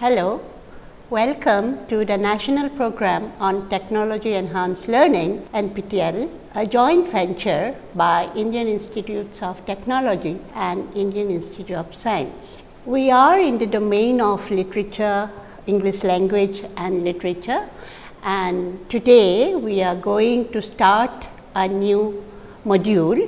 Hello, welcome to the National Program on Technology Enhanced Learning NPTEL, a joint venture by Indian Institutes of Technology and Indian Institute of Science. We are in the domain of literature, English language and literature and today we are going to start a new module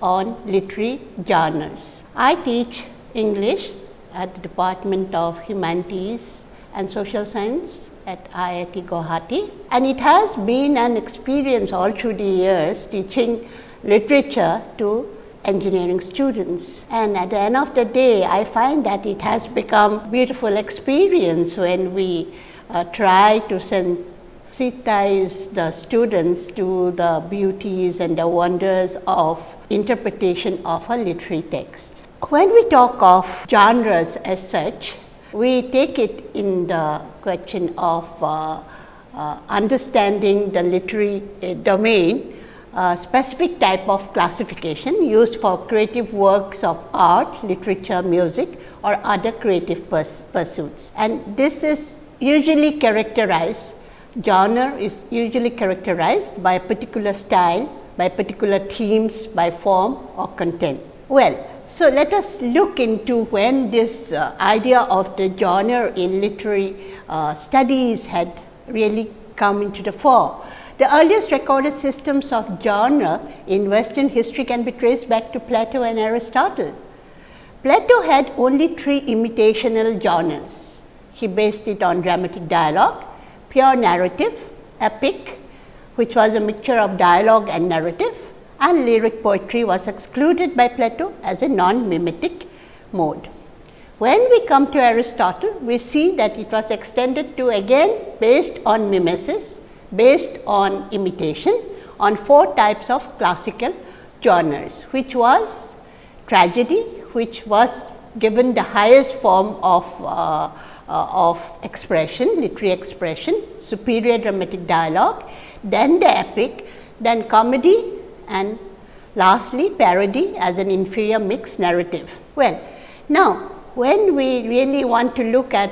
on literary genres. I teach English at the Department of Humanities and Social Science at IIT Guwahati and it has been an experience all through the years teaching literature to engineering students. And at the end of the day, I find that it has become beautiful experience when we uh, try to sensitize the students to the beauties and the wonders of interpretation of a literary text. When we talk of genres as such, we take it in the question of uh, uh, understanding the literary uh, domain, a specific type of classification used for creative works of art, literature, music or other creative purs pursuits. And this is usually characterized, genre is usually characterized by a particular style, by particular themes, by form or content. Well, so, let us look into when this uh, idea of the genre in literary uh, studies had really come into the fore. The earliest recorded systems of genre in western history can be traced back to Plato and Aristotle. Plato had only three imitational genres. He based it on dramatic dialogue, pure narrative, epic which was a mixture of dialogue and narrative and lyric poetry was excluded by Plato as a non-mimetic mode. When we come to Aristotle, we see that it was extended to again based on mimesis, based on imitation on four types of classical genres, which was tragedy, which was given the highest form of, uh, uh, of expression, literary expression, superior dramatic dialogue, then the epic, then comedy, and lastly parody as an inferior mixed narrative. Well, now when we really want to look at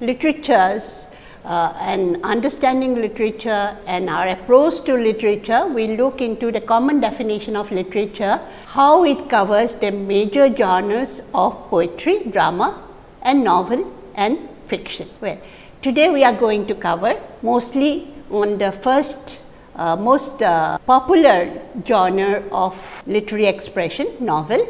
literatures uh, and understanding literature and our approach to literature, we look into the common definition of literature, how it covers the major genres of poetry, drama and novel and fiction. Well, today we are going to cover mostly on the first uh, most uh, popular genre of literary expression novel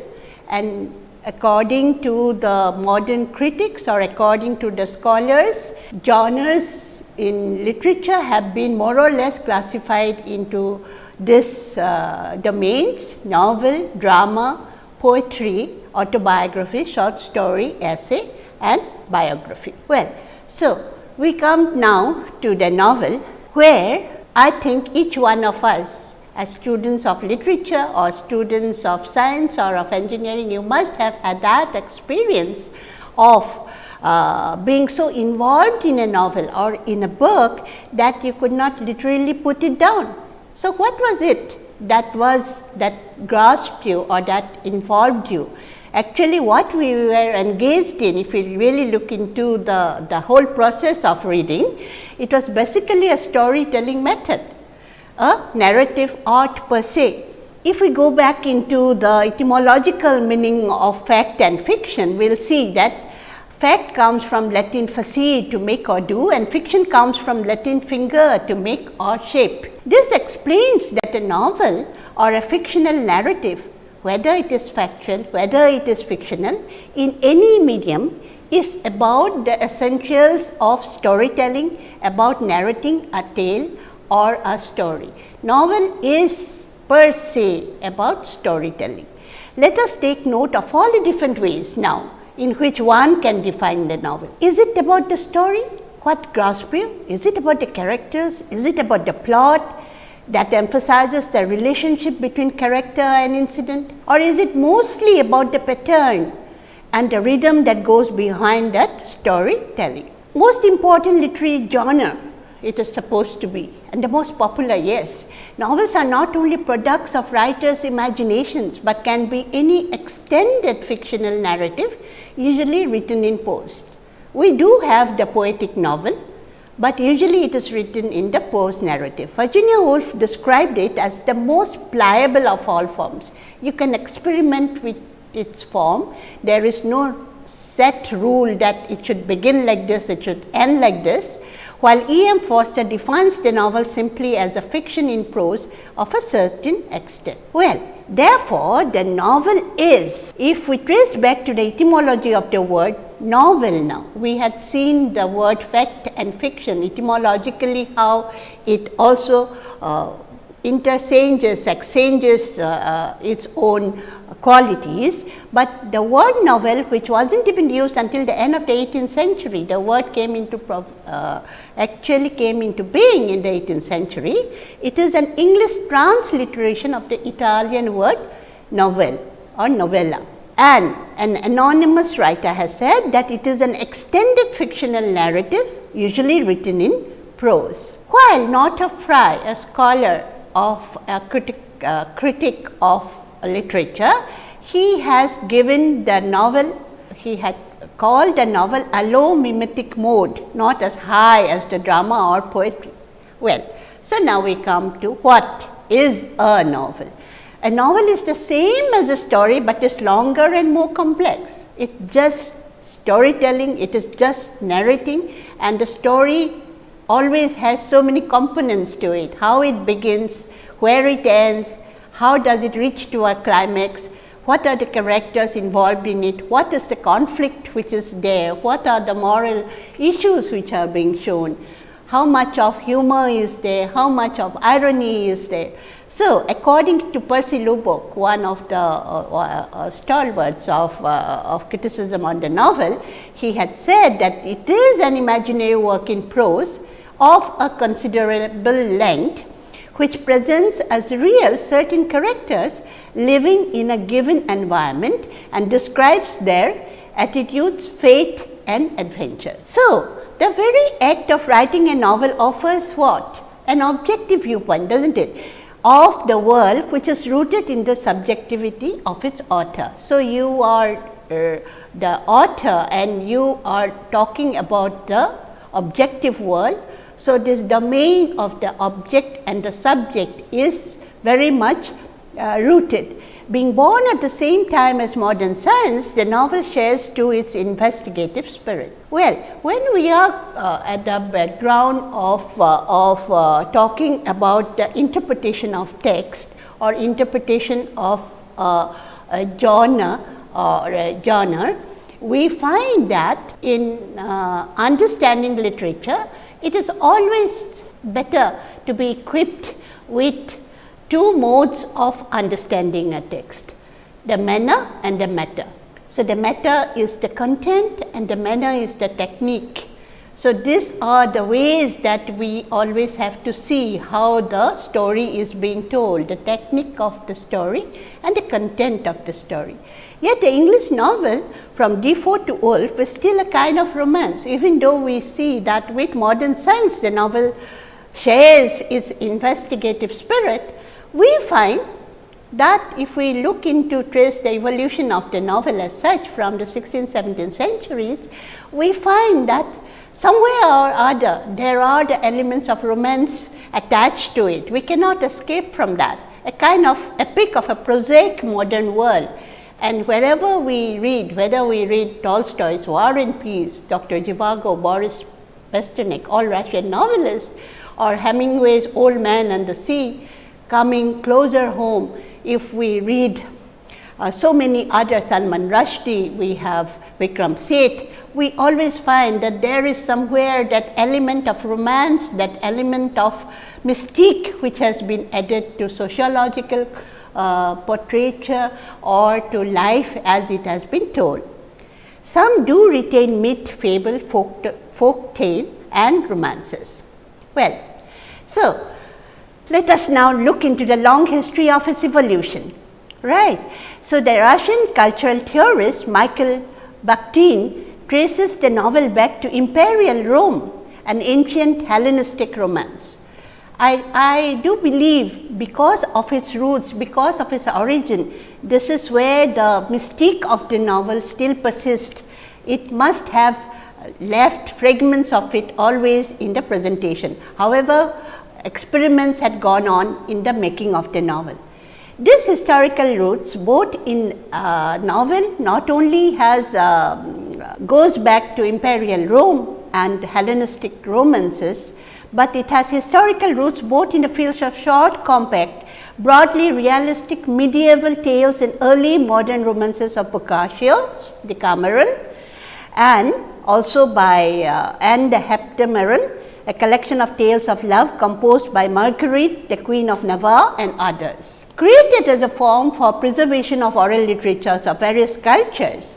and according to the modern critics or according to the scholars genres in literature have been more or less classified into this uh, domains novel, drama, poetry, autobiography, short story, essay and biography. Well, so we come now to the novel where I think each one of us as students of literature or students of science or of engineering, you must have had that experience of uh, being so involved in a novel or in a book that you could not literally put it down. So, what was it that was that grasped you or that involved you? Actually, what we were engaged in, if we really look into the, the whole process of reading, it was basically a storytelling method, a narrative art per se. If we go back into the etymological meaning of fact and fiction, we will see that fact comes from Latin facere to make or do and fiction comes from Latin fingere to make or shape. This explains that a novel or a fictional narrative whether it is factual, whether it is fictional, in any medium is about the essentials of storytelling, about narrating a tale or a story. Novel is per se about storytelling. Let us take note of all the different ways now in which one can define the novel. Is it about the story? What grasps you? Is it about the characters? Is it about the plot? That emphasizes the relationship between character and incident or is it mostly about the pattern and the rhythm that goes behind that storytelling. Most important literary genre it is supposed to be and the most popular yes. Novels are not only products of writers imaginations, but can be any extended fictional narrative usually written in prose. we do have the poetic novel, but usually it is written in the prose narrative. Virginia Woolf described it as the most pliable of all forms. You can experiment with its form. There is no set rule that it should begin like this, it should end like this, while E. M. Forster defines the novel simply as a fiction in prose of a certain extent. Well, therefore, the novel is, if we trace back to the etymology of the word novel now, we had seen the word fact and fiction etymologically how it also uh, interchanges, exchanges uh, uh, its own qualities, but the word novel which was not even used until the end of the 18th century, the word came into uh, actually came into being in the 18th century. It is an English transliteration of the Italian word novel or novella and an anonymous writer has said that it is an extended fictional narrative usually written in prose. While Northrop Frye, a scholar of a critic, uh, critic of literature, he has given the novel, he had called the novel a low mimetic mode, not as high as the drama or poetry. Well, so now we come to what is a novel. A novel is the same as a story, but is longer and more complex. It just storytelling, it is just narrating and the story always has so many components to it, how it begins, where it ends, how does it reach to a climax, what are the characters involved in it, what is the conflict which is there, what are the moral issues which are being shown, how much of humor is there, how much of irony is there. So, according to Percy Lubbock, one of the uh, uh, stalwarts of, uh, of criticism on the novel, he had said that it is an imaginary work in prose of a considerable length, which presents as real certain characters living in a given environment and describes their attitudes, fate and adventure. So, the very act of writing a novel offers what? An objective viewpoint, does not it? Of the world which is rooted in the subjectivity of its author. So, you are uh, the author and you are talking about the objective world so, this domain of the object and the subject is very much uh, rooted. Being born at the same time as modern science, the novel shares to its investigative spirit. Well, when we are uh, at the background of, uh, of uh, talking about the interpretation of text or interpretation of uh, a genre or a genre, we find that in uh, understanding literature, it is always better to be equipped with two modes of understanding a text, the manner and the matter. So, the matter is the content and the manner is the technique. So, these are the ways that we always have to see how the story is being told, the technique of the story and the content of the story. Yet the English novel from Defoe to Woolf is still a kind of romance, even though we see that with modern science the novel shares its investigative spirit, we find that if we look into trace the evolution of the novel as such from the 16th, 17th centuries, we find that somewhere or other there are the elements of romance attached to it. We cannot escape from that, a kind of epic of a prosaic modern world and wherever we read, whether we read Tolstoy's War and Peace, Dr. Zhivago, Boris Pasternak, all Russian novelists or Hemingway's Old Man and the Sea coming closer home, if we read uh, so many other Salman Rushdie, we have Vikram Seth, we always find that there is somewhere that element of romance, that element of mystique which has been added to sociological uh, portraiture or to life as it has been told. Some do retain myth, fable, folk, folk tale and romances. Well, so let us now look into the long history of its evolution. Right. So, the Russian cultural theorist Michael Bakhtin traces the novel back to imperial Rome, an ancient Hellenistic romance. I, I do believe because of its roots, because of its origin, this is where the mystique of the novel still persists. It must have left fragments of it always in the presentation. However, experiments had gone on in the making of the novel. This historical roots both in uh, novel not only has uh, goes back to imperial Rome and Hellenistic romances, but it has historical roots both in the fields of short compact, broadly realistic medieval tales and early modern romances of Boccaccio, Decameron and also by uh, and the Heptameron, a collection of tales of love composed by Marguerite, the Queen of Navarre and others. Created as a form for preservation of oral literatures of various cultures,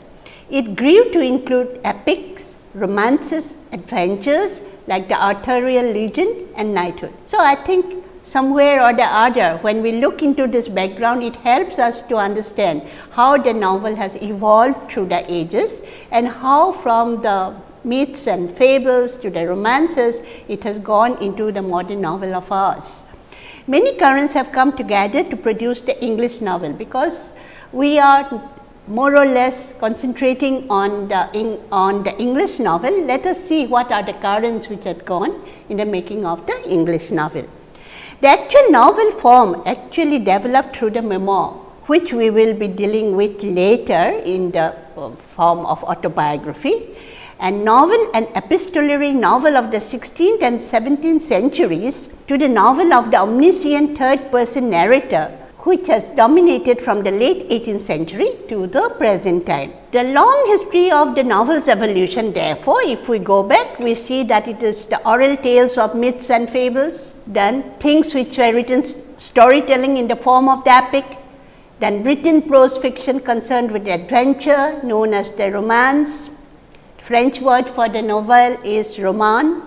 it grew to include epics, romances, adventures like the Arthurian legend and knighthood. So, I think somewhere or the other when we look into this background it helps us to understand how the novel has evolved through the ages and how from the myths and fables to the romances it has gone into the modern novel of ours. Many currents have come together to produce the English novel because we are more or less concentrating on the on the English novel. Let us see what are the currents which had gone in the making of the English novel. The actual novel form actually developed through the memoir, which we will be dealing with later in the uh, form of autobiography and novel and epistolary novel of the 16th and 17th centuries to the novel of the omniscient third person narrator which has dominated from the late 18th century to the present time. The long history of the novel's evolution therefore, if we go back we see that it is the oral tales of myths and fables, then things which were written storytelling in the form of the epic, then written prose fiction concerned with adventure known as the romance, French word for the novel is roman.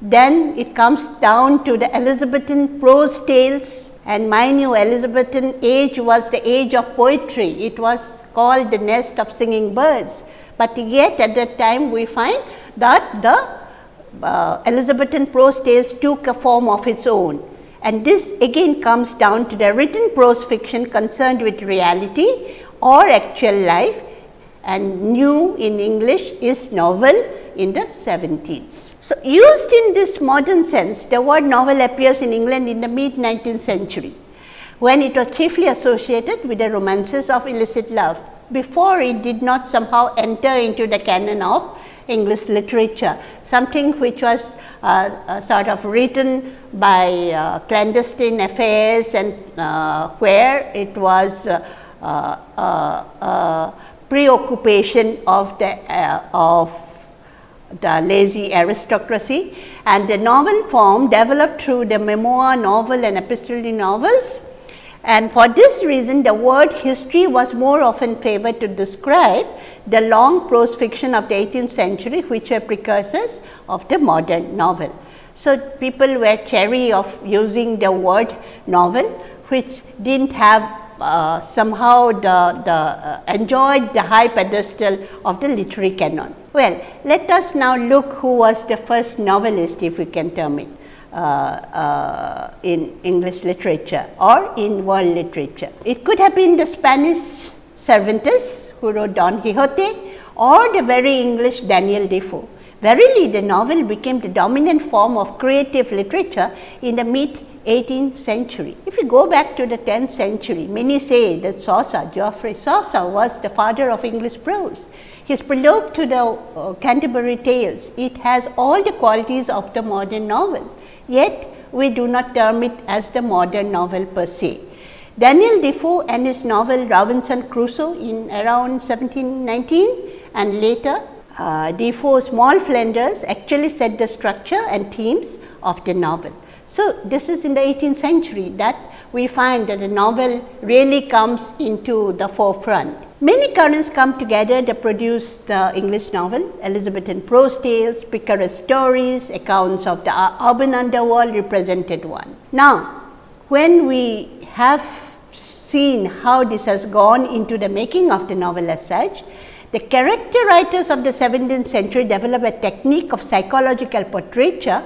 Then it comes down to the Elizabethan prose tales and my new Elizabethan age was the age of poetry. It was called the nest of singing birds, but yet at that time we find that the uh, Elizabethan prose tales took a form of its own. And this again comes down to the written prose fiction concerned with reality or actual life and new in English is novel in the 17th. So, used in this modern sense, the word novel appears in England in the mid 19th century, when it was chiefly associated with the romances of illicit love. Before it did not somehow enter into the canon of English literature, something which was uh, uh, sort of written by uh, clandestine affairs and uh, where it was uh, uh, preoccupation of the uh, of the lazy aristocracy and the novel form developed through the memoir novel and epistolary novels. And for this reason the word history was more often favored to describe the long prose fiction of the 18th century which were precursors of the modern novel. So, people were chary of using the word novel which did not have uh, somehow the, the uh, enjoyed the high pedestal of the literary canon. Well, let us now look who was the first novelist if we can term it uh, uh, in English literature or in world literature. It could have been the Spanish Cervantes who wrote Don Quixote or the very English Daniel Defoe. Verily the novel became the dominant form of creative literature in the mid 18th century. If you go back to the 10th century, many say that Chaucer, Geoffrey Chaucer was the father of English prose. His prologue to the uh, Canterbury Tales, it has all the qualities of the modern novel, yet we do not term it as the modern novel per se. Daniel Defoe and his novel Robinson Crusoe in around 1719 and later uh, Defoe's Moll Flanders actually set the structure and themes of the novel. So, this is in the 18th century that we find that the novel really comes into the forefront. Many currents come together to produce the English novel, Elizabethan prose tales, picaresque stories, accounts of the urban underworld represented one. Now, when we have seen how this has gone into the making of the novel as such, the character writers of the 17th century developed a technique of psychological portraiture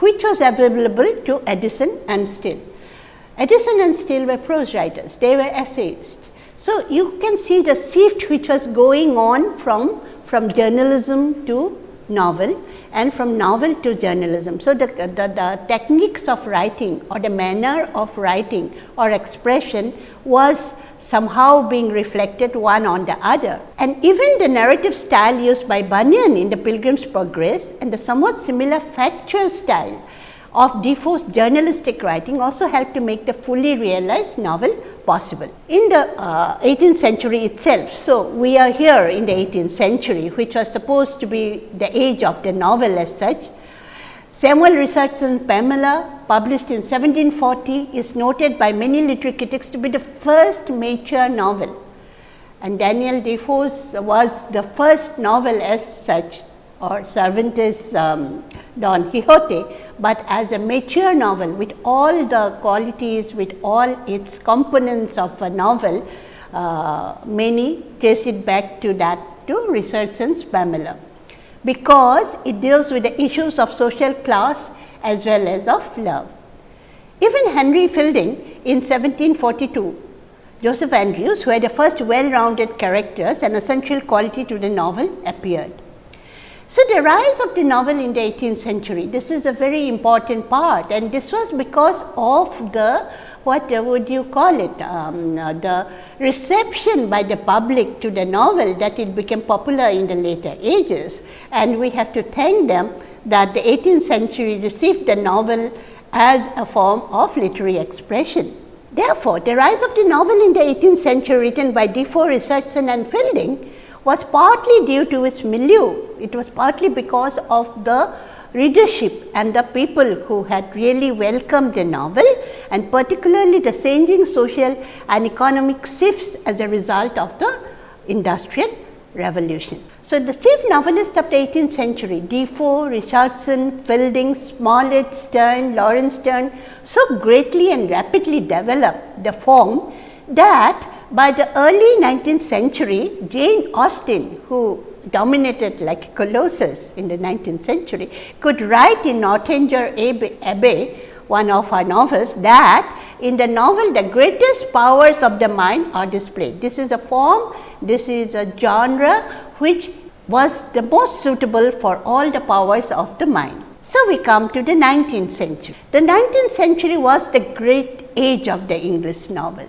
which was available to Addison and Steele. Addison and Steele were prose writers, they were essayists. So, you can see the shift which was going on from, from journalism to novel and from novel to journalism. So, the, the, the, techniques of writing or the manner of writing or expression was somehow being reflected one on the other. And even the narrative style used by Bunyan in the Pilgrim's Progress and the somewhat similar factual style of Defoe's journalistic writing also helped to make the fully realized novel possible. In the uh, 18th century itself, so we are here in the 18th century which was supposed to be the age of the novel as such. Samuel Richardson's Pamela published in 1740 is noted by many literary critics to be the first mature novel. And Daniel Defoe's was the first novel as such or Cervantes um, Don Quixote, but as a mature novel with all the qualities, with all its components of a novel, uh, many trace it back to that to Richardson's Pamela, because it deals with the issues of social class as well as of love. Even Henry Fielding in 1742 Joseph Andrews, who had the first well-rounded characters and essential quality to the novel, appeared. So, the rise of the novel in the 18th century, this is a very important part and this was because of the what would you call it, um, uh, the reception by the public to the novel that it became popular in the later ages. And we have to thank them that the 18th century received the novel as a form of literary expression. Therefore, the rise of the novel in the 18th century written by Defoe, Richardson and Fielding was partly due to its milieu. It was partly because of the readership and the people who had really welcomed the novel and particularly the changing social and economic shifts as a result of the industrial revolution. So, the chief novelists of the 18th century Defoe, Richardson, Fielding, Smollett, Sterne, Laurence Sterne so greatly and rapidly developed the form that by the early 19th century, Jane Austen, who dominated like Colossus in the 19th century, could write in Northanger Abbey, one of her novels, that in the novel the greatest powers of the mind are displayed. This is a form, this is a genre which was the most suitable for all the powers of the mind. So, we come to the 19th century. The 19th century was the great age of the English novel.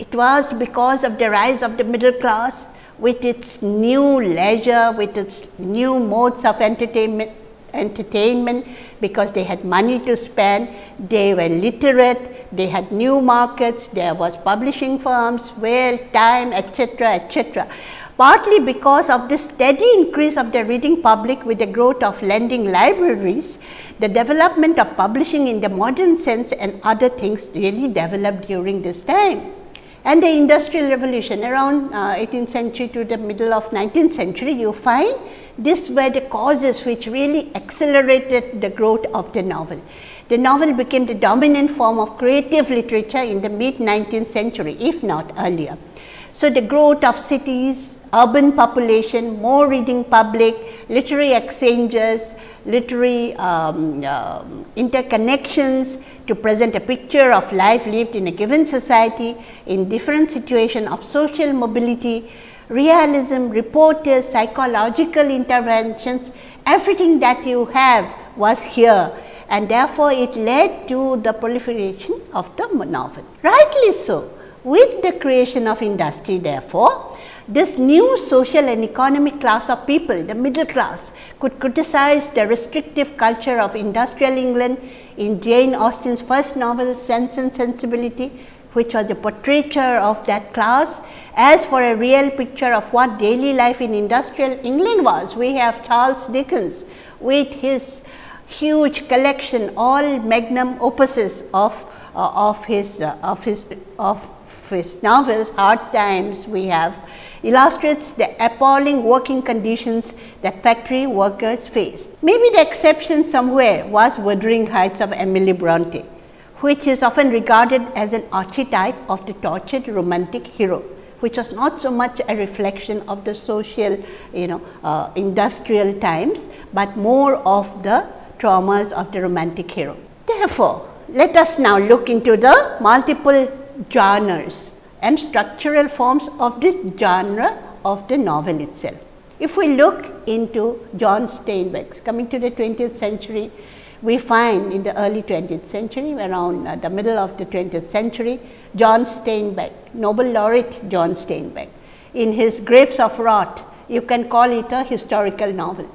It was because of the rise of the middle class with its new leisure, with its new modes of entertainment, entertainment because they had money to spend, they were literate, they had new markets, there was publishing firms, where time, etc., etc. Partly because of the steady increase of the reading public with the growth of lending libraries, the development of publishing in the modern sense and other things really developed during this time and the industrial revolution around uh, 18th century to the middle of 19th century you find this were the causes which really accelerated the growth of the novel. The novel became the dominant form of creative literature in the mid 19th century if not earlier. So, the growth of cities, urban population, more reading public, literary exchanges, literary um, uh, interconnections to present a picture of life lived in a given society in different situation of social mobility, realism, reporters, psychological interventions, everything that you have was here and therefore, it led to the proliferation of the novel. Rightly so, with the creation of industry therefore, this new social and economic class of people, the middle class, could criticize the restrictive culture of industrial England in Jane Austen's first novel Sense and Sensibility, which was a portraiture of that class. As for a real picture of what daily life in industrial England was, we have Charles Dickens with his huge collection, all magnum opuses of, uh, of his, uh, of his, of his novels, Hard Times, we have illustrates the appalling working conditions that factory workers faced. Maybe the exception somewhere was Wuthering Heights of Emily Bronte, which is often regarded as an archetype of the tortured romantic hero which was not so much a reflection of the social, you know, uh, industrial times, but more of the traumas of the romantic hero. Therefore, let us now look into the multiple genres and structural forms of this genre of the novel itself. If we look into John Steinbeck's coming to the 20th century, we find in the early 20th century around uh, the middle of the 20th century, John Steinbeck, Nobel laureate John Steinbeck in his Grapes of Wrath, you can call it a historical novel,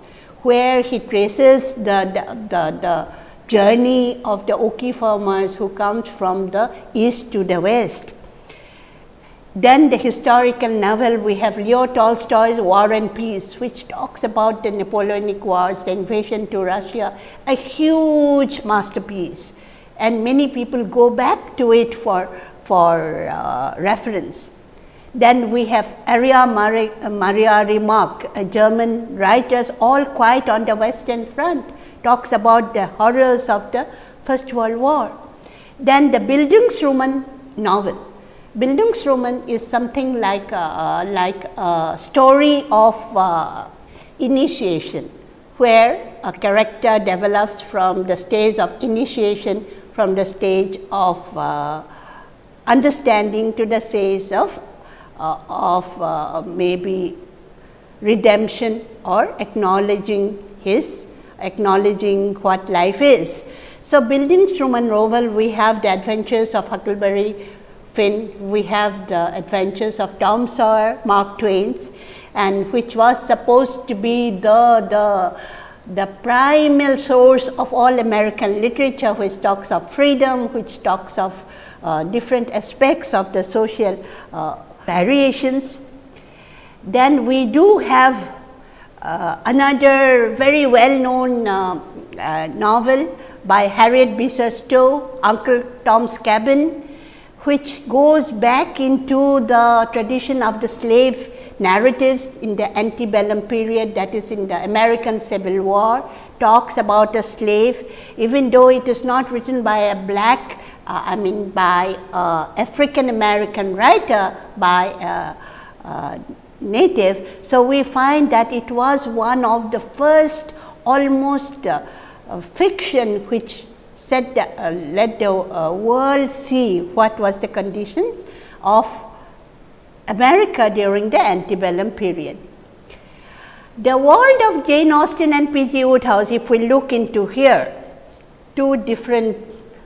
where he traces the, the, the, the journey of the Okie farmers who comes from the east to the west. Then the historical novel we have Leo Tolstoy's War and Peace which talks about the Napoleonic wars, the invasion to Russia, a huge masterpiece and many people go back to it for, for uh, reference. Then we have Erich Maria Remarque, a German writer, all quiet on the western front talks about the horrors of the First World War. Then the Bildungsroman novel. Bildungsroman is something like a, like a story of uh, initiation, where a character develops from the stage of initiation, from the stage of uh, understanding to the stage of, uh, of uh, maybe redemption or acknowledging his acknowledging what life is. So, Bildungsroman novel we have the adventures of Huckleberry Finn, we have the adventures of Tom Sawyer, Mark Twain's and which was supposed to be the, the, the primal source of all American literature which talks of freedom, which talks of uh, different aspects of the social uh, variations. Then we do have another very well known uh, uh, novel by Harriet Beecher Stowe, Uncle Tom's Cabin, which goes back into the tradition of the slave narratives in the antebellum period that is in the American Civil War, talks about a slave even though it is not written by a black uh, I mean by uh, African American writer by uh, native. So, we find that it was one of the first almost uh, uh, fiction which said uh, let the uh, world see what was the conditions of America during the antebellum period. The world of Jane Austen and P. G. Wodehouse, if we look into here, two different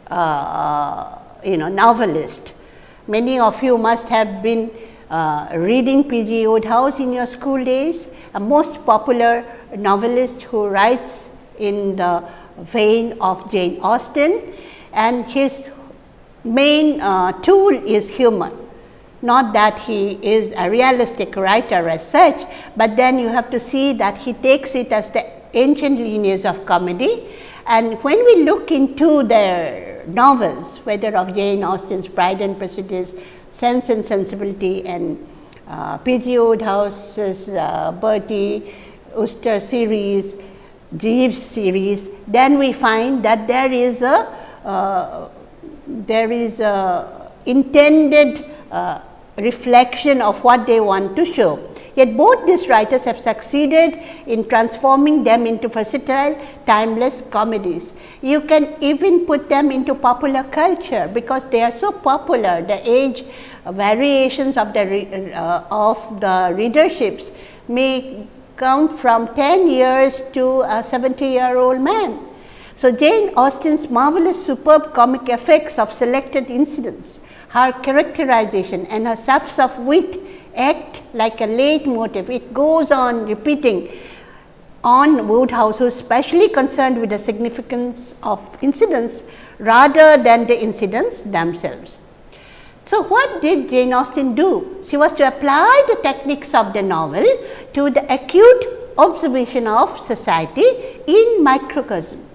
uh, you know novelists. Many of you must have been uh, reading P. G. Wodehouse in your school days, a most popular novelist who writes in the vein of Jane Austen and his main uh, tool is humor. Not that he is a realistic writer as such, but then you have to see that he takes it as the ancient lineage of comedy. And when we look into their novels, whether of Jane Austen's Pride and Prejudice, Sense and Sensibility and uh, P.G. Wodehouse's uh, Bertie Wooster series, Jeeves series, then we find that there is a uh, there is a intended uh, reflection of what they want to show. Yet both these writers have succeeded in transforming them into versatile, timeless comedies. You can even put them into popular culture because they are so popular. The age variations of the uh, of the readerships may come from 10 years to a 70 year old man. So, Jane Austen's marvelous superb comic effects of selected incidents, her characterization and her surfs of wit act like a leitmotif. It goes on repeating on Wodehouse who is specially concerned with the significance of incidents rather than the incidents themselves. So, what did Jane Austen do? She was to apply the techniques of the novel to the acute observation of society in microcosm.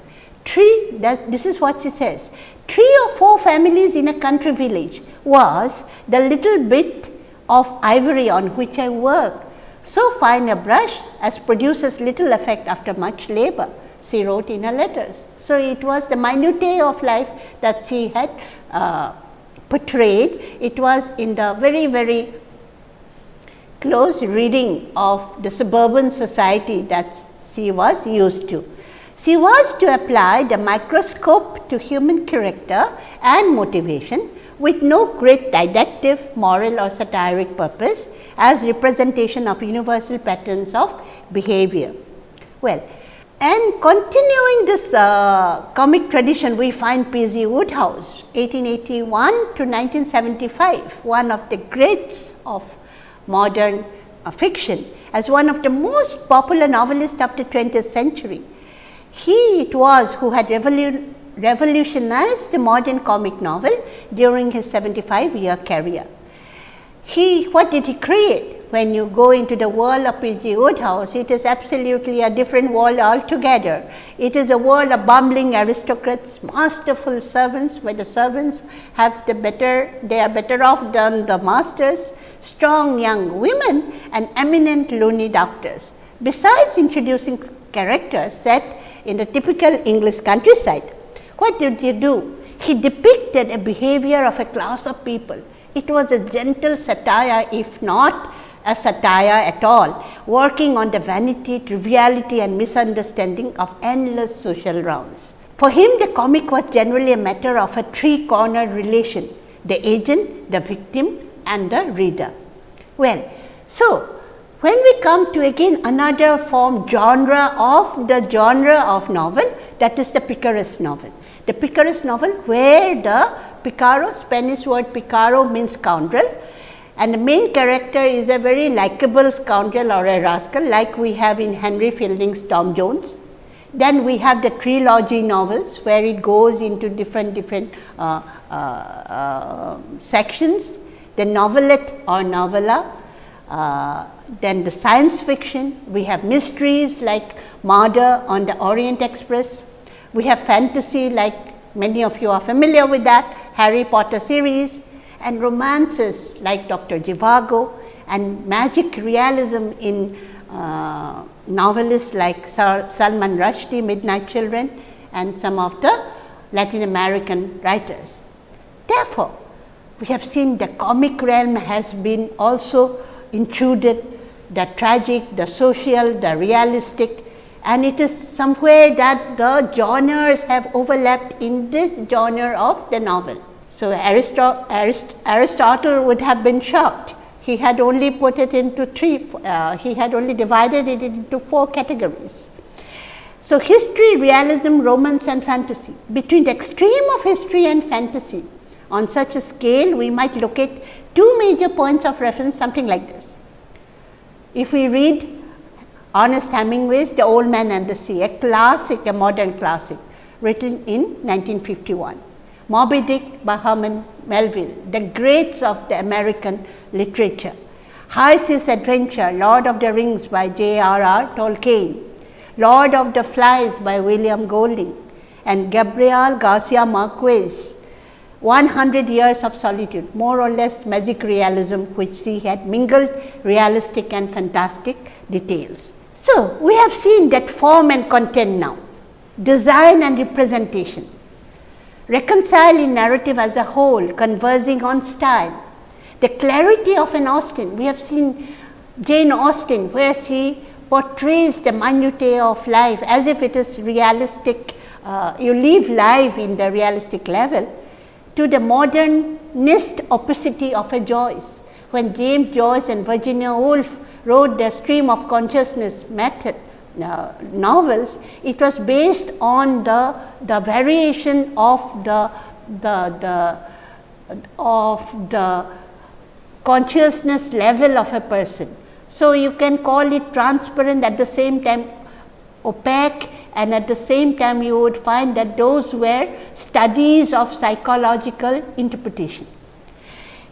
Three, that, this is what she says, three or four families in a country village was the little bit of ivory on which I work. So fine a brush as produces little effect after much labor, she wrote in her letters. So, it was the minutiae of life that she had uh, portrayed. It was in the very, very close reading of the suburban society that she was used to. She was to apply the microscope to human character and motivation with no great didactic, moral or satiric purpose as representation of universal patterns of behavior. Well, and continuing this uh, comic tradition, we find P. G. Wodehouse 1881 to 1975, one of the greats of modern uh, fiction as one of the most popular novelists of the 20th century. He it was who had revolu revolutionized the modern comic novel during his 75 year career. He, what did he create? when you go into the world of P.G. Wodehouse, it is absolutely a different world altogether. It is a world of bumbling aristocrats, masterful servants, where the servants have the better, they are better off than the masters, strong young women and eminent loony doctors. Besides introducing characters set in the typical English countryside, what did he do? He depicted a behavior of a class of people. It was a gentle satire, if not a satire at all, working on the vanity, triviality and misunderstanding of endless social rounds. For him, the comic was generally a matter of a three cornered relation, the agent, the victim and the reader. Well, so when we come to again another form genre of the genre of novel that is the picaresque novel. The picaresque novel where the picaro, Spanish word picaro means scoundrel. And the main character is a very likable scoundrel or a rascal like we have in Henry Fielding's Tom Jones. Then we have the trilogy novels where it goes into different different uh, uh, uh, sections, the novelette or novella, uh, then the science fiction, we have mysteries like Murder on the Orient Express, we have fantasy like many of you are familiar with that, Harry Potter series, and romances like Dr. Zhivago and magic realism in uh, novelists like Salman Rushdie, Midnight Children and some of the Latin American writers. Therefore, we have seen the comic realm has been also intruded the tragic, the social, the realistic and it is somewhere that the genres have overlapped in this genre of the novel. So, Aristotle would have been shocked. He had only put it into three, uh, he had only divided it into four categories. So, history, realism, romance and fantasy. Between the extreme of history and fantasy, on such a scale, we might look at two major points of reference, something like this. If we read Ernest Hemingway's The Old Man and the Sea, a classic, a modern classic, written in 1951. Moby Dick by Herman Melville, the greats of the American literature. Seas Adventure, Lord of the Rings by J.R.R. Tolkien, Lord of the Flies by William Golding and Gabriel Garcia Marquez, 100 Years of Solitude, more or less magic realism which he had mingled realistic and fantastic details. So, we have seen that form and content now, design and representation reconcile in narrative as a whole, conversing on style. The clarity of an Austen, we have seen Jane Austen where she portrays the minutiae of life as if it is realistic, uh, you live life in the realistic level to the modernist opacity of a Joyce. When James Joyce and Virginia Woolf wrote the stream of consciousness method, uh, novels, it was based on the, the variation of the, the, the of the consciousness level of a person. So, you can call it transparent at the same time opaque and at the same time you would find that those were studies of psychological interpretation.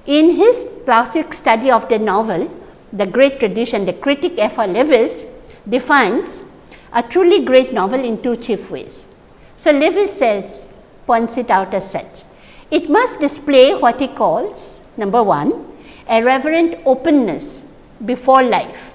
In his classic study of the novel, the great tradition, the critic F. R. Leavis defines a truly great novel in two chief ways. So, Leavis says points it out as such. It must display what he calls number 1 a reverent openness before life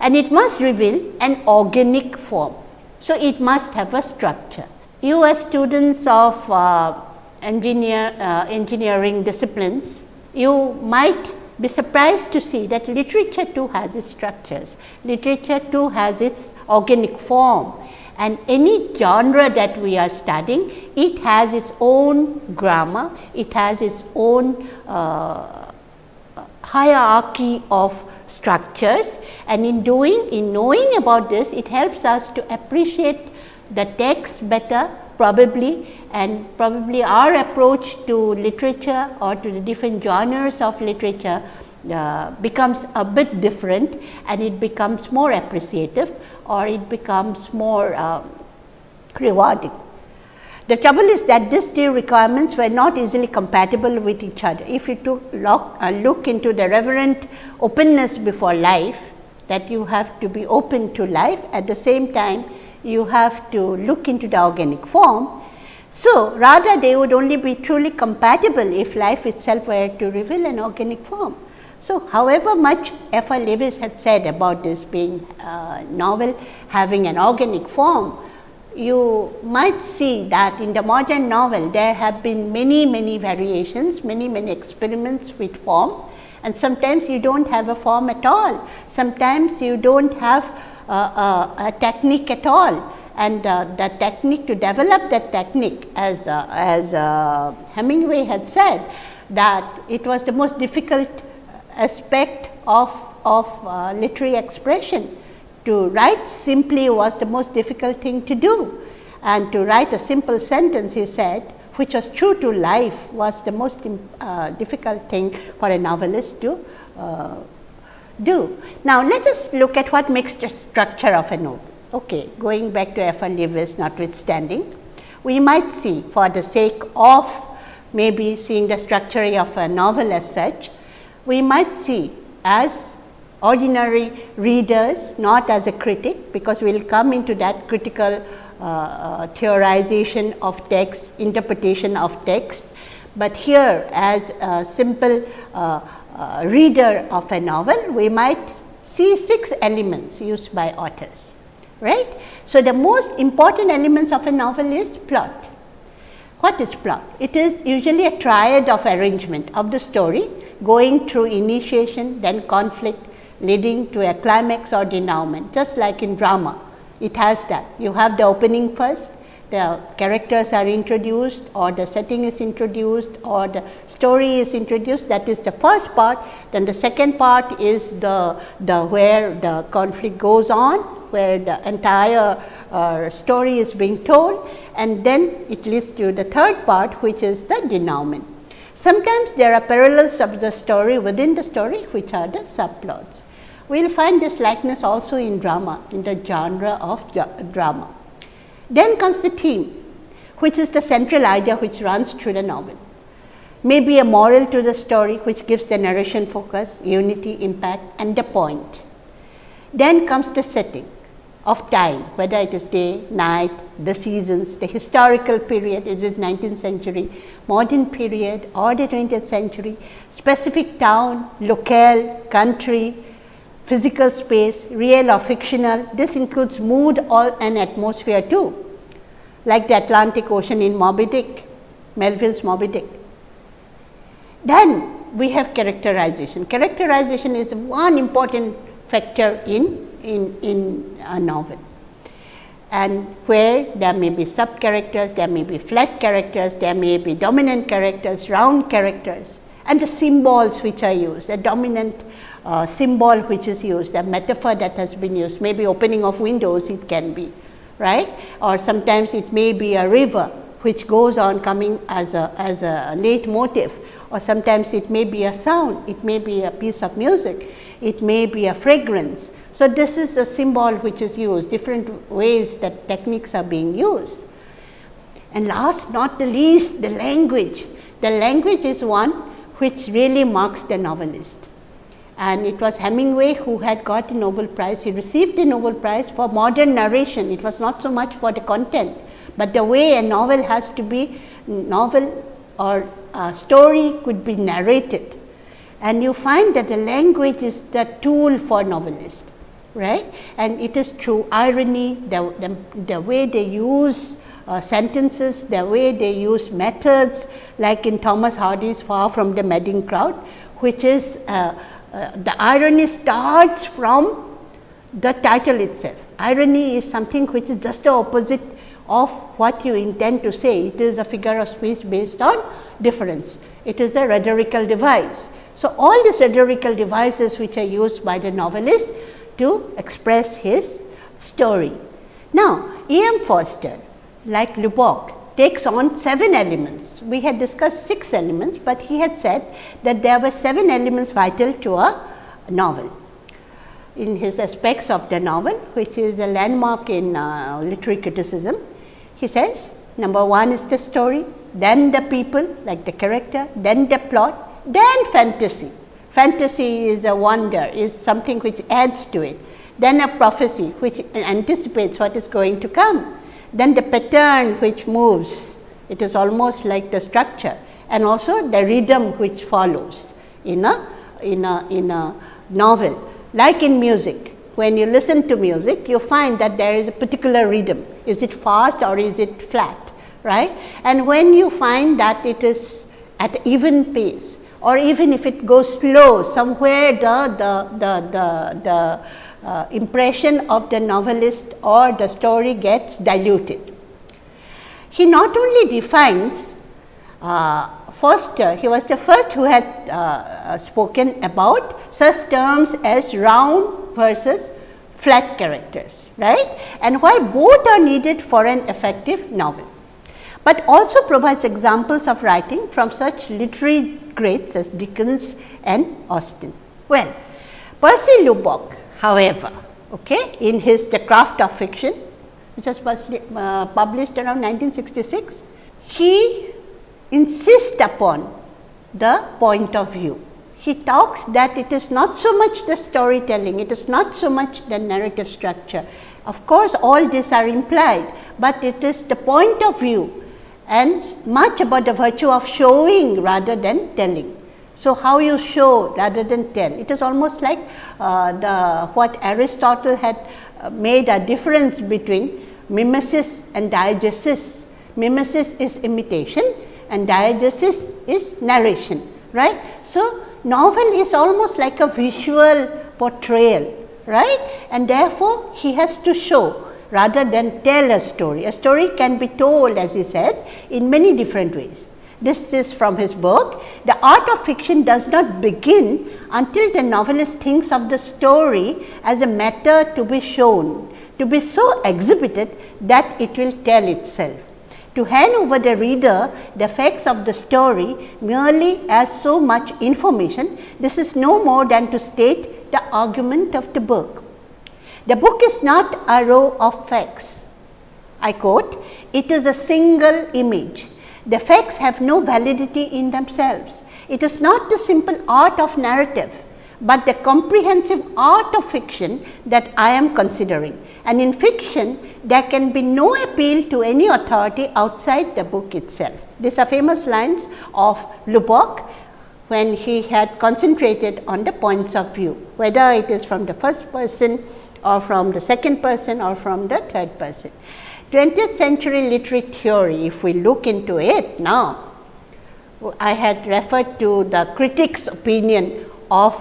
and it must reveal an organic form. So, it must have a structure. You as students of uh, engineer, uh, engineering disciplines, you might be surprised to see that literature too has its structures, literature too has its organic form. And any genre that we are studying, it has its own grammar, it has its own uh, hierarchy of structures. And in doing, in knowing about this, it helps us to appreciate the text better probably and probably our approach to literature or to the different genres of literature uh, becomes a bit different and it becomes more appreciative or it becomes more uh, rewarding. The trouble is that these two requirements were not easily compatible with each other. If you took uh, look into the reverent openness before life, that you have to be open to life at the same time you have to look into the organic form. So, rather they would only be truly compatible if life itself were to reveal an organic form. So, however much F. R. Leavis had said about this being uh, novel having an organic form, you might see that in the modern novel there have been many many variations, many many experiments with form and sometimes you do not have a form at all. Sometimes you do not have a, a, a, technique at all. And uh, the technique to develop that technique as, uh, as uh, Hemingway had said that it was the most difficult aspect of, of uh, literary expression. To write simply was the most difficult thing to do. And to write a simple sentence he said which was true to life was the most uh, difficult thing for a novelist to uh, do. Now, let us look at what makes the structure of a novel. Okay, going back to F. R. Leavis notwithstanding, we might see for the sake of maybe seeing the structure of a novel as such, we might see as ordinary readers, not as a critic, because we will come into that critical uh, uh, theorization of text, interpretation of text. But here as a simple uh, uh, reader of a novel, we might see six elements used by authors, right. So, the most important elements of a novel is plot. What is plot? It is usually a triad of arrangement of the story going through initiation, then conflict, leading to a climax or denouement just like in drama it has that you have the opening first the characters are introduced or the setting is introduced or the story is introduced that is the first part then the second part is the the where the conflict goes on where the entire uh, story is being told and then it leads to the third part which is the denouement sometimes there are parallels of the story within the story which are the subplots we will find this likeness also in drama, in the genre of drama. Then comes the theme, which is the central idea which runs through the novel. Maybe a moral to the story which gives the narration focus, unity, impact and the point. Then comes the setting of time, whether it is day, night, the seasons, the historical period, is it 19th century, modern period or the 20th century, specific town, locale, country, physical space, real or fictional. This includes mood or an atmosphere too, like the Atlantic Ocean in Moby Dick, Melville's Moby Dick. Then we have characterization. Characterization is one important factor in, in, in a novel and where there may be sub characters, there may be flat characters, there may be dominant characters, round characters and the symbols which are used, the dominant uh, symbol which is used, a metaphor that has been used, maybe opening of windows it can be, right? Or sometimes it may be a river which goes on coming as a, as a leitmotif or sometimes it may be a sound, it may be a piece of music, it may be a fragrance. So, this is a symbol which is used, different ways that techniques are being used. And last not the least the language. The language is one which really marks the novelist and it was Hemingway who had got the Nobel Prize. He received the Nobel Prize for modern narration. It was not so much for the content, but the way a novel has to be novel or a story could be narrated. And you find that the language is the tool for novelists, right? And it is through irony, the, the, the way they use uh, sentences, the way they use methods like in Thomas Hardy's Far from the Madding Crowd, which is uh, uh, the irony starts from the title itself. Irony is something which is just the opposite of what you intend to say. It is a figure of speech based on difference. It is a rhetorical device. So, all these rhetorical devices which are used by the novelist to express his story. Now, E. M. Forster like Lubbock takes on 7 elements. We had discussed 6 elements, but he had said that there were 7 elements vital to a novel. In his aspects of the novel, which is a landmark in uh, literary criticism, he says number 1 is the story, then the people like the character, then the plot, then fantasy. Fantasy is a wonder, is something which adds to it. Then a prophecy which anticipates what is going to come then the pattern which moves, it is almost like the structure and also the rhythm which follows in a, in a, in a novel. Like in music, when you listen to music, you find that there is a particular rhythm. Is it fast or is it flat, right? And when you find that it is at even pace or even if it goes slow, somewhere the, the, the, the, the uh, impression of the novelist or the story gets diluted. He not only defines uh, uh, he was the first who had uh, uh, spoken about such terms as round versus flat characters, right, and why both are needed for an effective novel, but also provides examples of writing from such literary greats as Dickens and Austen. Well, Percy Lubbock However, okay, in his The Craft of Fiction, which was uh, published around 1966, he insists upon the point of view. He talks that it is not so much the storytelling, it is not so much the narrative structure. Of course, all these are implied, but it is the point of view and much about the virtue of showing rather than telling. So, how you show rather than tell, it is almost like uh, the what Aristotle had uh, made a difference between mimesis and diegesis. Mimesis is imitation and diegesis is narration, right. So, novel is almost like a visual portrayal, right, and therefore, he has to show rather than tell a story. A story can be told as he said in many different ways. This is from his book. The art of fiction does not begin until the novelist thinks of the story as a matter to be shown, to be so exhibited that it will tell itself. To hand over the reader the facts of the story merely as so much information, this is no more than to state the argument of the book. The book is not a row of facts. I quote, it is a single image the facts have no validity in themselves. It is not the simple art of narrative, but the comprehensive art of fiction that I am considering. And in fiction, there can be no appeal to any authority outside the book itself. These are famous lines of Lubbock when he had concentrated on the points of view, whether it is from the first person or from the second person or from the third person. 20th century literary theory, if we look into it now, I had referred to the critic's opinion of,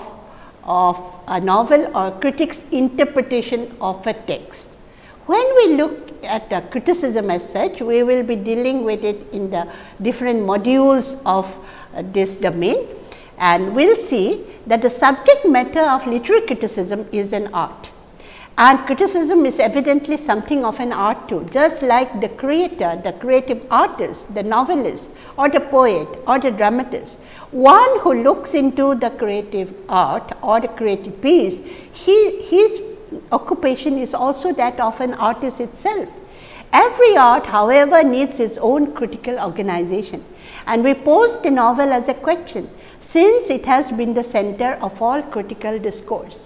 of a novel or a critic's interpretation of a text. When we look at criticism as such, we will be dealing with it in the different modules of uh, this domain and we will see that the subject matter of literary criticism is an art and criticism is evidently something of an art too, just like the creator, the creative artist, the novelist or the poet or the dramatist. One who looks into the creative art or the creative piece, he, his occupation is also that of an artist itself. Every art however needs its own critical organization and we pose the novel as a question since it has been the center of all critical discourse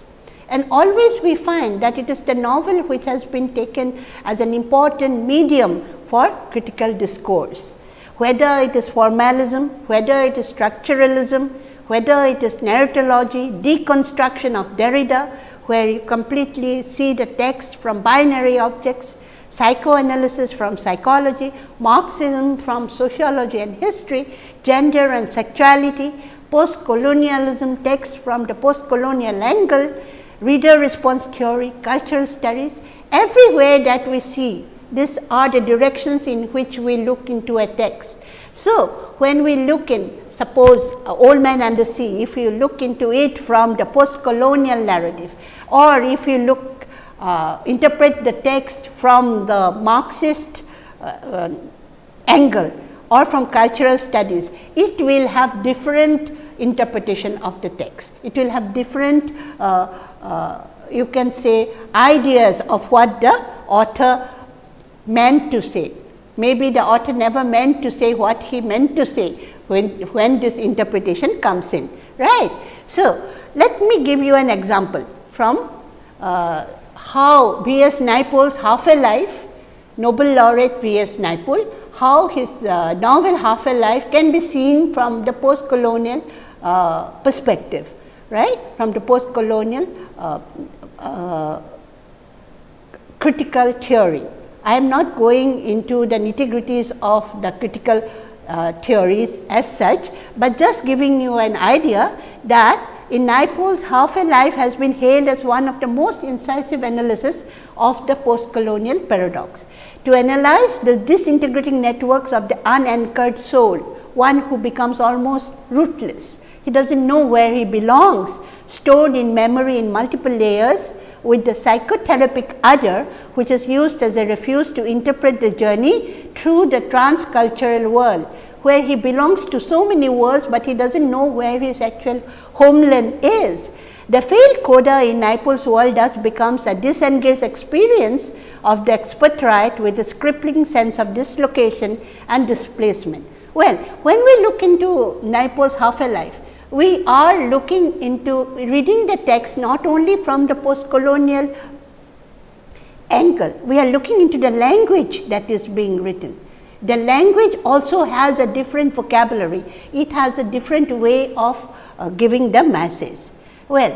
and always we find that it is the novel which has been taken as an important medium for critical discourse. Whether it is formalism, whether it is structuralism, whether it is narratology, deconstruction of Derrida, where you completely see the text from binary objects, psychoanalysis from psychology, Marxism from sociology and history, gender and sexuality, post-colonialism text from the post-colonial angle, reader response theory, cultural studies, everywhere that we see these are the directions in which we look into a text. So, when we look in suppose uh, Old Man and the Sea, if you look into it from the post colonial narrative or if you look uh, interpret the text from the Marxist uh, uh, angle or from cultural studies, it will have different interpretation of the text. It will have different uh, uh, you can say ideas of what the author meant to say. Maybe the author never meant to say what he meant to say when, when this interpretation comes in, right. So, let me give you an example from uh, how V. S. Naipaul's Half a Life, Nobel laureate V. S. Naipaul, how his uh, novel Half a Life can be seen from the post colonial uh, perspective, right, from the post colonial uh, uh, critical theory. I am not going into the nitty gritties of the critical uh, theories as such, but just giving you an idea that in Naipaul's half a life has been hailed as one of the most incisive analysis of the post-colonial paradox. To analyze the disintegrating networks of the unanchored soul, one who becomes almost rootless. He does not know where he belongs, stored in memory in multiple layers with the psychotherapic other which is used as a refuge to interpret the journey through the transcultural world where he belongs to so many worlds, but he does not know where his actual homeland is. The failed coda in Naipaul's world thus becomes a disengaged experience of the expatriate with a crippling sense of dislocation and displacement. Well, when we look into Naipaul's half a life, we are looking into reading the text not only from the post colonial angle, we are looking into the language that is being written. The language also has a different vocabulary, it has a different way of uh, giving the message. Well,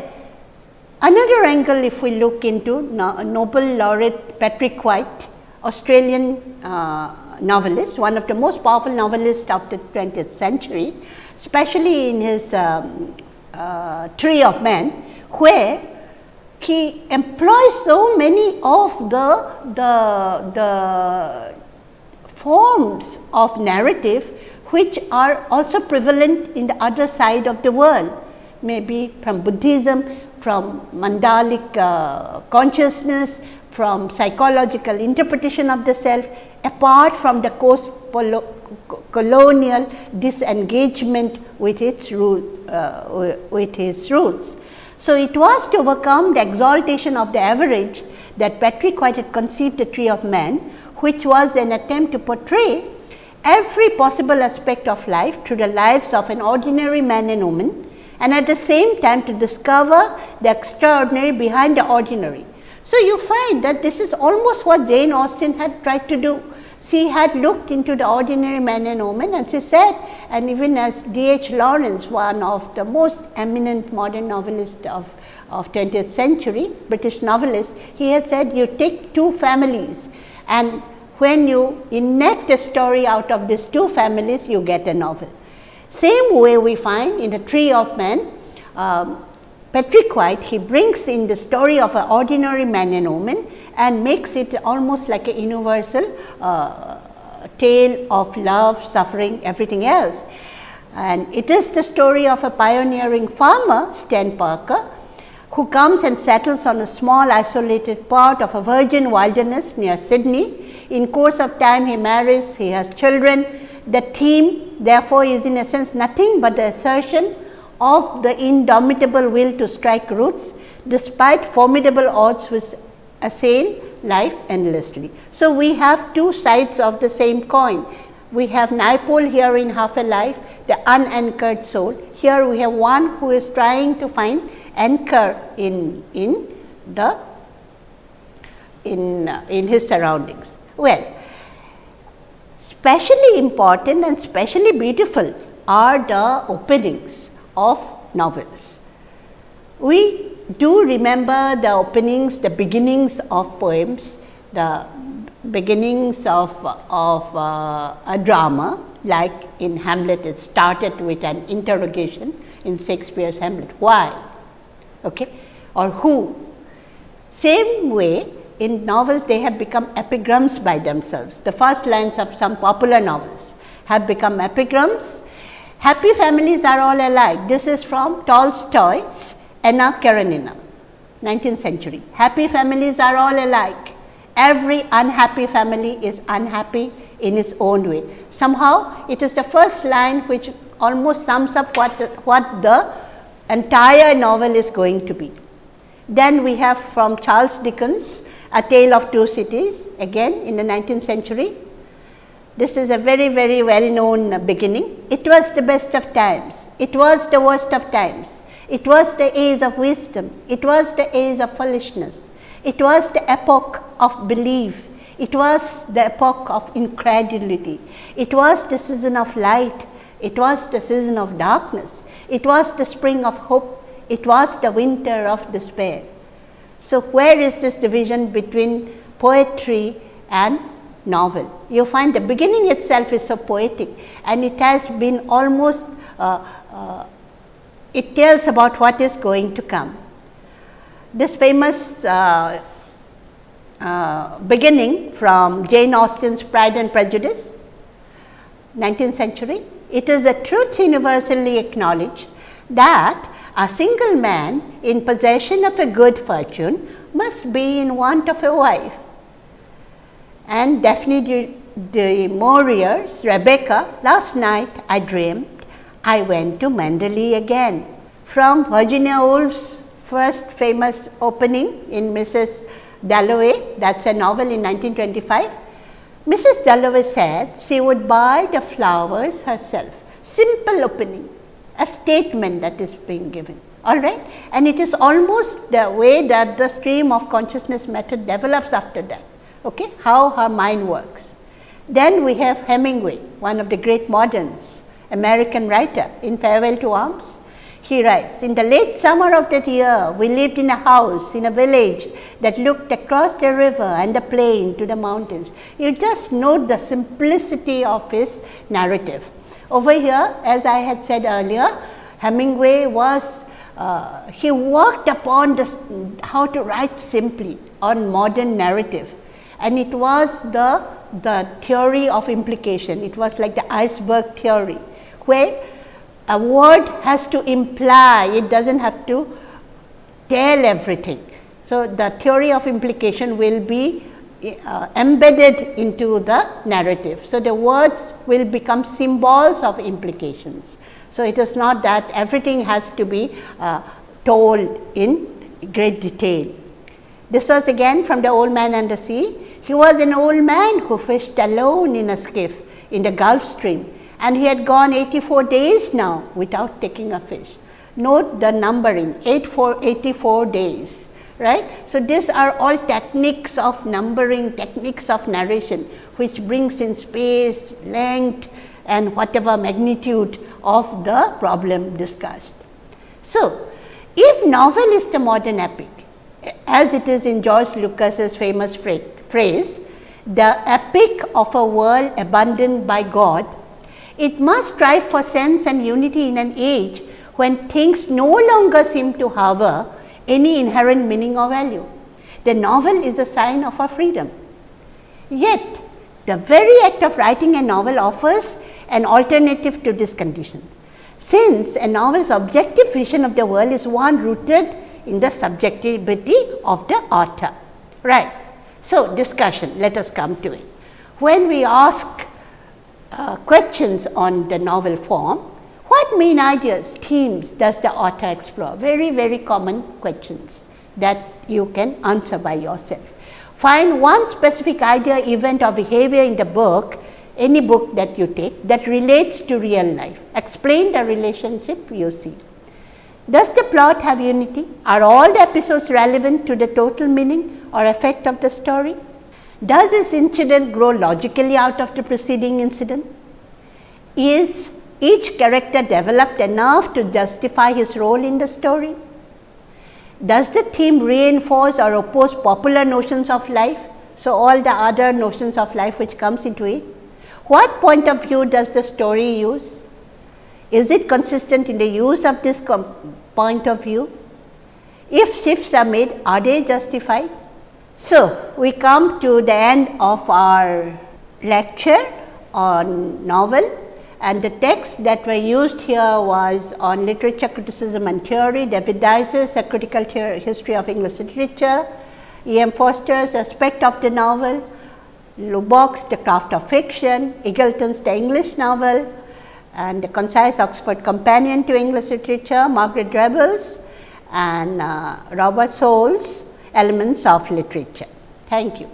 another angle if we look into no Nobel laureate Patrick White, Australian uh, novelist, one of the most powerful novelists of the 20th century, especially in his um, uh, Tree of Man, where he employs so many of the, the, the forms of narrative which are also prevalent in the other side of the world, maybe from Buddhism, from mandalic uh, consciousness, from psychological interpretation of the self, apart from the post colonial disengagement with its root, uh, with its roots. So, it was to overcome the exaltation of the average that Patrick White had conceived the tree of man, which was an attempt to portray every possible aspect of life through the lives of an ordinary man and woman and at the same time to discover the extraordinary behind the ordinary. So, you find that this is almost what Jane Austen had tried to do she had looked into the ordinary man and woman and she said and even as D. H. Lawrence one of the most eminent modern novelist of, of 20th century British novelist, he had said you take two families and when you enact a story out of these two families you get a novel. Same way we find in the tree of man um, Patrick White he brings in the story of an ordinary man and woman and makes it almost like a universal uh, tale of love, suffering, everything else. And it is the story of a pioneering farmer, Stan Parker, who comes and settles on a small isolated part of a virgin wilderness near Sydney. In course of time he marries, he has children. The theme therefore is in a sense nothing but the assertion of the indomitable will to strike roots despite formidable odds which assail life endlessly. So, we have two sides of the same coin. We have Naipaul here in half a life, the unanchored soul. Here we have one who is trying to find anchor in, in the in, uh, in his surroundings. Well, specially important and specially beautiful are the openings of novels. We do remember the openings, the beginnings of poems, the beginnings of, of uh, a drama like in Hamlet it started with an interrogation in Shakespeare's Hamlet, why okay, or who. Same way in novels they have become epigrams by themselves. The first lines of some popular novels have become epigrams. Happy families are all alike. This is from Tolstoy's Anna Karenina, 19th century. Happy families are all alike. Every unhappy family is unhappy in its own way. Somehow, it is the first line which almost sums up what, what the entire novel is going to be. Then we have from Charles Dickens, A Tale of Two Cities, again in the 19th century. This is a very, very well known beginning. It was the best of times, it was the worst of times, it was the age of wisdom, it was the age of foolishness, it was the epoch of belief, it was the epoch of incredulity, it was the season of light, it was the season of darkness, it was the spring of hope, it was the winter of despair. So, where is this division between poetry and novel? You find the beginning itself is so poetic and it has been almost, uh, uh, it tells about what is going to come. This famous uh, uh beginning from Jane Austen's Pride and Prejudice, 19th century, it is a truth universally acknowledged that a single man in possession of a good fortune must be in want of a wife. And Daphne du, du Maurier's Rebecca, last night I dreamed I went to Manderley again. From Virginia Woolf's first famous opening in Mrs. Dalloway, that is a novel in 1925. Mrs. Dalloway said she would buy the flowers herself. Simple opening a statement that is being given all right and it is almost the way that the stream of consciousness method develops after that okay how her mind works. Then we have hemingway one of the great moderns american writer in farewell to arms. He writes in the late summer of that year we lived in a house in a village that looked across the river and the plain to the mountains. You just note the simplicity of his narrative. Over here as I had said earlier Hemingway was uh, he worked upon how to write simply on modern narrative and it was the the theory of implication it was like the iceberg theory where a word has to imply it does not have to tell everything. So, the theory of implication will be uh, embedded into the narrative. So, the words will become symbols of implications. So, it is not that everything has to be uh, told in great detail. This was again from the old man and the sea. He was an old man who fished alone in a skiff in the Gulf stream and he had gone 84 days now without taking a fish. Note the numbering 84 days right. So, these are all techniques of numbering, techniques of narration, which brings in space, length and whatever magnitude of the problem discussed. So, if novel is the modern epic, as it is in Georg Lukács's famous phrase, the epic of a world abandoned by God, it must strive for sense and unity in an age when things no longer seem to harbor any inherent meaning or value. The novel is a sign of our freedom. Yet, the very act of writing a novel offers an alternative to this condition, since a novel's objective vision of the world is one rooted in the subjectivity of the author. Right. So, discussion, let us come to it. When we ask uh, questions on the novel form, what main ideas, themes does the author explore? Very, very common questions that you can answer by yourself. Find one specific idea, event or behavior in the book, any book that you take that relates to real life. Explain the relationship you see. Does the plot have unity? Are all the episodes relevant to the total meaning or effect of the story? Does this incident grow logically out of the preceding incident? Is each character developed enough to justify his role in the story? Does the theme reinforce or oppose popular notions of life? So, all the other notions of life which comes into it. What point of view does the story use? Is it consistent in the use of this point of view? If shifts are made, are they justified? So, we come to the end of our lecture on novel and the text that were used here was on literature criticism and theory, David Daiches's A Critical History of English Literature, E. M. Forster's Aspect of the Novel, Lubbock's The Craft of Fiction, Eagleton's The English Novel and the Concise Oxford Companion to English Literature, Margaret Rebels and uh, Robert Soule's Elements of Literature. Thank you.